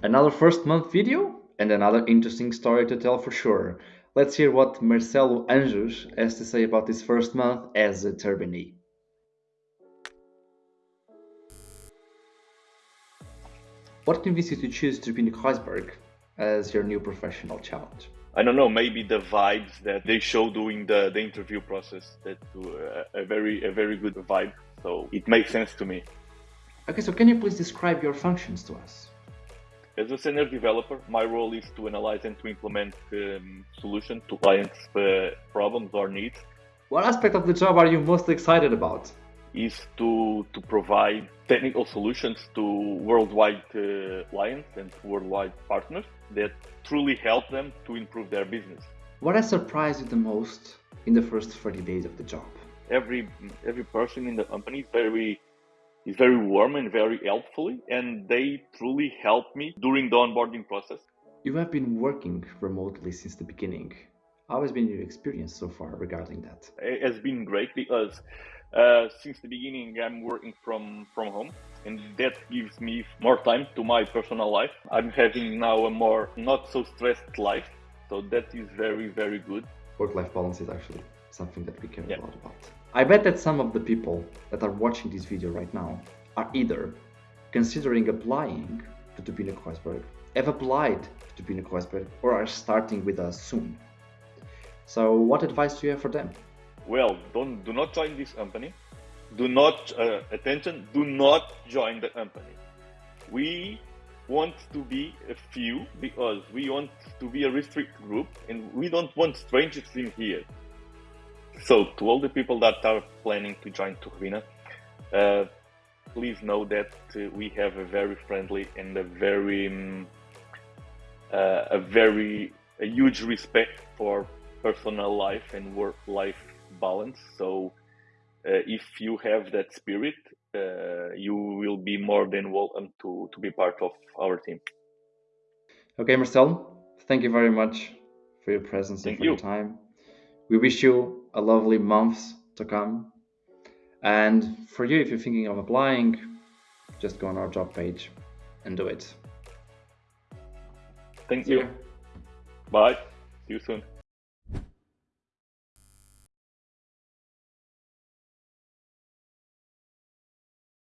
Another first month video and another interesting story to tell for sure. Let's hear what Marcelo Anjos has to say about his first month as a turbinee. What convinced you to choose Turbine Kreuzberg as your new professional challenge? I don't know, maybe the vibes that they show during the, the interview process that uh, a very a very good vibe. So it makes sense to me. Okay, so can you please describe your functions to us? As a senior developer, my role is to analyze and to implement um, solutions to clients' uh, problems or needs. What aspect of the job are you most excited about? Is to, to provide technical solutions to worldwide uh, clients and worldwide partners that truly help them to improve their business. What has surprised you the most in the first 30 days of the job? Every every person in the company is very is very warm and very helpful, and they truly helped me during the onboarding process. You have been working remotely since the beginning. How has been your experience so far regarding that? It has been great because uh, since the beginning I'm working from from home, and that gives me more time to my personal life. I'm having now a more not so stressed life, so that is very very good. Work-life balance is actually something that we care yeah. a lot about. I bet that some of the people that are watching this video right now are either considering applying to Turbine Kreuzberg, have applied to Turbine Kreuzberg, or are starting with us soon. So what advice do you have for them? Well, don't do not join this company. Do not uh, attention. Do not join the company. We want to be a few because we want to be a restricted group, and we don't want strangers in here. So, to all the people that are planning to join Turbina, uh, please know that uh, we have a very friendly and a very, um, uh, a very, a huge respect for personal life and work-life balance. So, uh, if you have that spirit, uh, will be more than welcome to to be part of our team. Okay, Marcel, thank you very much for your presence thank and for you. your time. We wish you a lovely months to come. And for you, if you're thinking of applying, just go on our job page and do it. Thank you. Bye. See you soon.